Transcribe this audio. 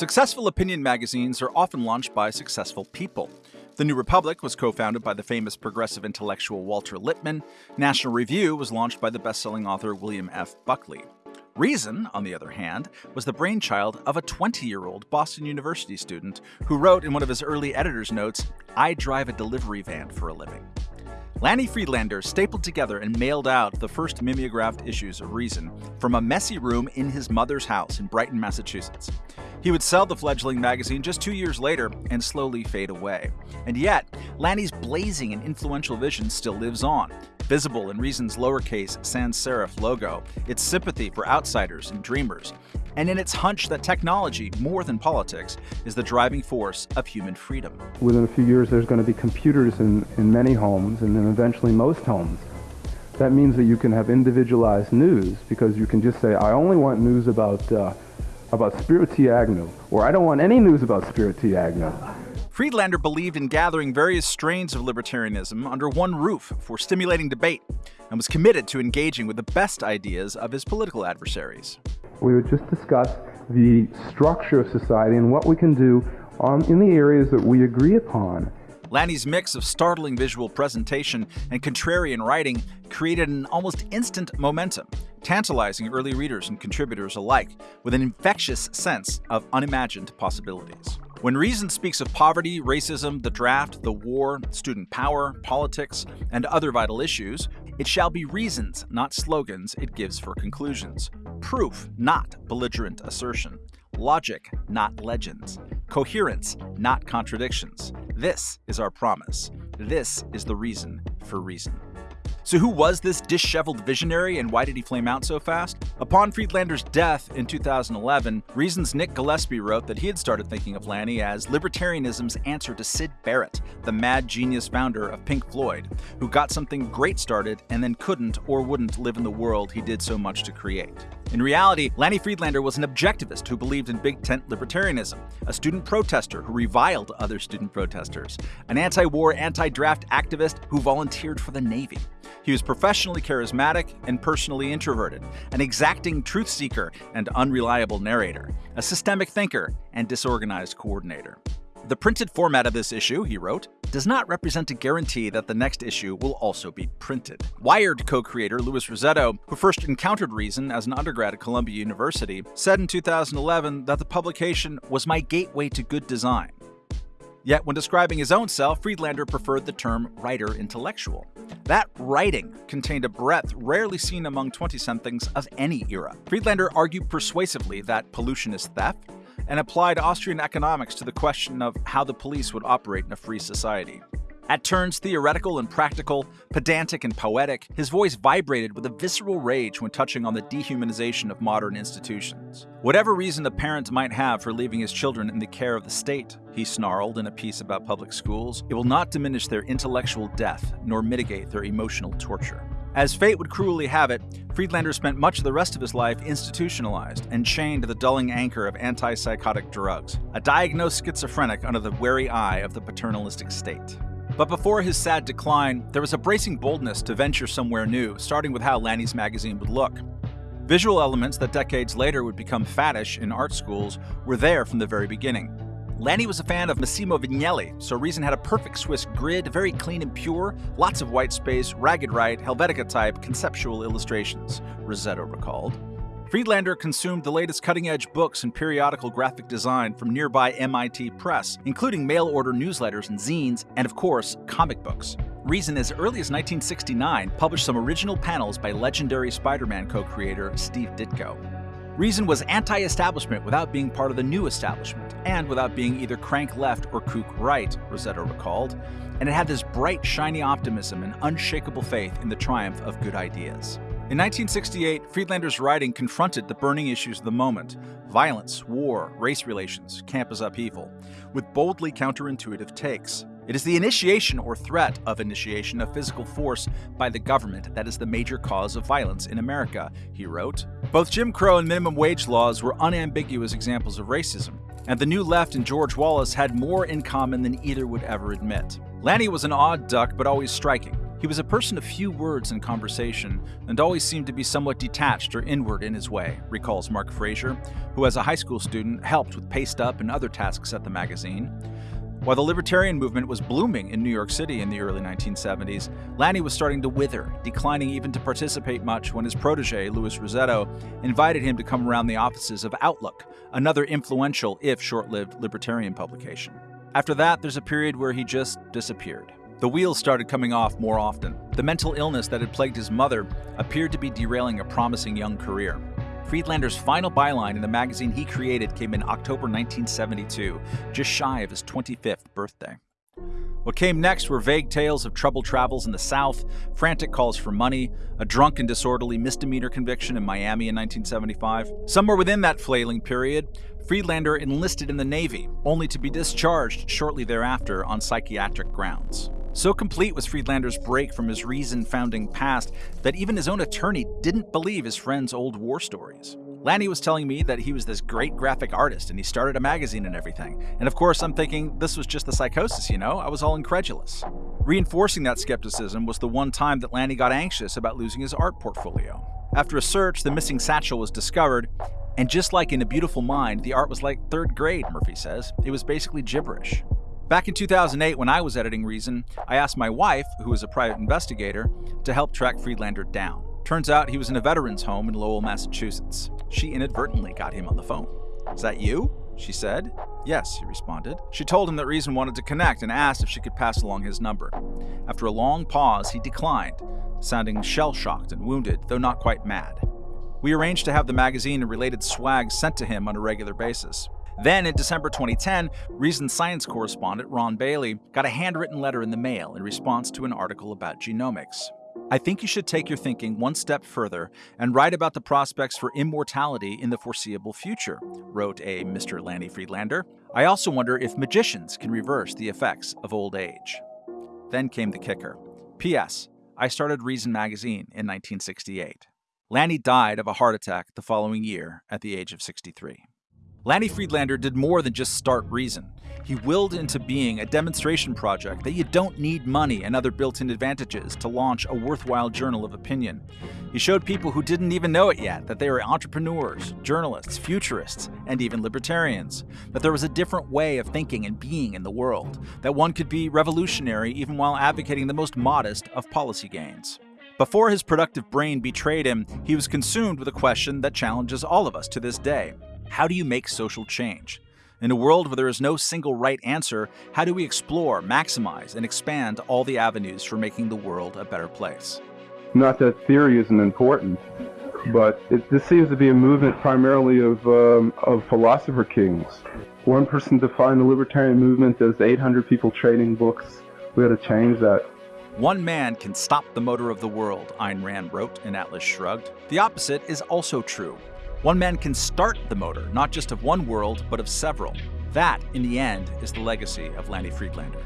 Successful opinion magazines are often launched by successful people. The New Republic was co founded by the famous progressive intellectual Walter Lippmann. National Review was launched by the best selling author William F. Buckley. Reason, on the other hand, was the brainchild of a 20 year old Boston University student who wrote in one of his early editor's notes I drive a delivery van for a living. Lanny Friedlander stapled together and mailed out the first mimeographed issues of Reason from a messy room in his mother's house in Brighton, Massachusetts. He would sell the fledgling magazine just two years later and slowly fade away. And yet, Lanny's blazing and influential vision still lives on, visible in Reason's lowercase sans serif logo, its sympathy for outsiders and dreamers, and in its hunch that technology, more than politics, is the driving force of human freedom. Within a few years, there's going to be computers in, in many homes and then eventually most homes. That means that you can have individualized news because you can just say, I only want news about, uh, about Spiro T. Agnew, or I don't want any news about Spiro T. Agnew. Friedlander believed in gathering various strains of libertarianism under one roof for stimulating debate and was committed to engaging with the best ideas of his political adversaries. We would just discuss the structure of society and what we can do on, in the areas that we agree upon. Lanny's mix of startling visual presentation and contrarian writing created an almost instant momentum, tantalizing early readers and contributors alike with an infectious sense of unimagined possibilities. When Reason speaks of poverty, racism, the draft, the war, student power, politics, and other vital issues, it shall be reasons, not slogans, it gives for conclusions. Proof, not belligerent assertion. Logic, not legends. Coherence, not contradictions. This is our promise. This is the reason for reason. So, who was this disheveled visionary and why did he flame out so fast? Upon Friedlander's death in 2011, Reason's Nick Gillespie wrote that he had started thinking of Lanny as libertarianism's answer to Syd Barrett, the mad genius founder of Pink Floyd, who got something great started and then couldn't or wouldn't live in the world he did so much to create. In reality, Lanny Friedlander was an objectivist who believed in big tent libertarianism, a student protester who reviled other student protesters, an anti war, anti draft activist who volunteered for the Navy. He was professionally charismatic and personally introverted, an exacting truth seeker and unreliable narrator, a systemic thinker and disorganized coordinator. The printed format of this issue, he wrote, does not represent a guarantee that the next issue will also be printed. Wired co creator Louis Rossetto, who first encountered Reason as an undergrad at Columbia University, said in 2011 that the publication was my gateway to good design. Yet, when describing his own self, Friedlander preferred the term writer intellectual. That writing contained a breadth rarely seen among 20 somethings of any era. Friedlander argued persuasively that pollution is theft, and applied Austrian economics to the question of how the police would operate in a free society. At turns theoretical and practical, pedantic and poetic, his voice vibrated with a visceral rage when touching on the dehumanization of modern institutions. Whatever reason a parent might have for leaving his children in the care of the state, he snarled in a piece about public schools, it will not diminish their intellectual death nor mitigate their emotional torture. As fate would cruelly have it, Friedlander spent much of the rest of his life institutionalized and chained to the dulling anchor of antipsychotic drugs, a diagnosed schizophrenic under the wary eye of the paternalistic state. But before his sad decline, there was a bracing boldness to venture somewhere new, starting with how Lanny's magazine would look. Visual elements that decades later would become faddish in art schools were there from the very beginning. Lanny was a fan of Massimo Vignelli, so Reason had a perfect Swiss grid, very clean and pure, lots of white space, ragged right, Helvetica type, conceptual illustrations, Rossetto recalled. Friedlander consumed the latest cutting edge books and periodical graphic design from nearby MIT Press, including mail order newsletters and zines, and of course, comic books. Reason, as early as 1969, published some original panels by legendary Spider Man co creator Steve Ditko. Reason was anti establishment without being part of the new establishment, and without being either crank left or kook right, Rossetto recalled, and it had this bright, shiny optimism and unshakable faith in the triumph of good ideas. In 1968, Friedlander's writing confronted the burning issues of the moment violence, war, race relations, campus upheaval with boldly counterintuitive takes. It is the initiation or threat of initiation of physical force by the government that is the major cause of violence in America, he wrote. Both Jim Crow and minimum wage laws were unambiguous examples of racism, and the New Left and George Wallace had more in common than either would ever admit. Lanny was an odd duck, but always striking. He was a person of few words in conversation and always seemed to be somewhat detached or inward in his way, recalls Mark Fraser, who as a high school student helped with paste up and other tasks at the magazine. While the libertarian movement was blooming in New York City in the early 1970s, Lanny was starting to wither, declining even to participate much when his protege, Louis Rossetto, invited him to come around the offices of Outlook, another influential, if short lived, libertarian publication. After that, there's a period where he just disappeared. The wheels started coming off more often. The mental illness that had plagued his mother appeared to be derailing a promising young career. Friedlander's final byline in the magazine he created came in October 1972, just shy of his 25th birthday. What came next were vague tales of troubled travels in the South, frantic calls for money, a drunk and disorderly misdemeanor conviction in Miami in 1975. Somewhere within that flailing period, Friedlander enlisted in the Navy, only to be discharged shortly thereafter on psychiatric grounds. So complete was Friedlander's break from his reason founding past that even his own attorney didn't believe his friend's old war stories. Lanny was telling me that he was this great graphic artist and he started a magazine and everything. And of course, I'm thinking this was just the psychosis, you know? I was all incredulous. Reinforcing that skepticism was the one time that Lanny got anxious about losing his art portfolio. After a search, the missing satchel was discovered, and just like in A Beautiful Mind, the art was like third grade, Murphy says. It was basically gibberish. Back in 2008, when I was editing Reason, I asked my wife, who is a private investigator, to help track Friedlander down. Turns out he was in a veteran's home in Lowell, Massachusetts. She inadvertently got him on the phone. Is that you? She said. Yes, he responded. She told him that Reason wanted to connect and asked if she could pass along his number. After a long pause, he declined, sounding shell shocked and wounded, though not quite mad. We arranged to have the magazine and related swag sent to him on a regular basis. Then, in December 2010, Reason science correspondent Ron Bailey got a handwritten letter in the mail in response to an article about genomics. I think you should take your thinking one step further and write about the prospects for immortality in the foreseeable future, wrote a Mr. Lanny Friedlander. I also wonder if magicians can reverse the effects of old age. Then came the kicker. P.S. I started Reason magazine in 1968. Lanny died of a heart attack the following year at the age of 63. Lanny Friedlander did more than just start Reason. He willed into being a demonstration project that you don't need money and other built in advantages to launch a worthwhile journal of opinion. He showed people who didn't even know it yet that they were entrepreneurs, journalists, futurists, and even libertarians. That there was a different way of thinking and being in the world. That one could be revolutionary even while advocating the most modest of policy gains. Before his productive brain betrayed him, he was consumed with a question that challenges all of us to this day how do you make social change? In a world where there is no single right answer, how do we explore, maximize, and expand all the avenues for making the world a better place? Not that theory isn't important, but it, this seems to be a movement primarily of, um, of philosopher kings. One person defined the libertarian movement as 800 people trading books. We had to change that. One man can stop the motor of the world, Ayn Rand wrote in Atlas Shrugged. The opposite is also true. One man can start the motor, not just of one world, but of several. That, in the end, is the legacy of Lanny Friedlander.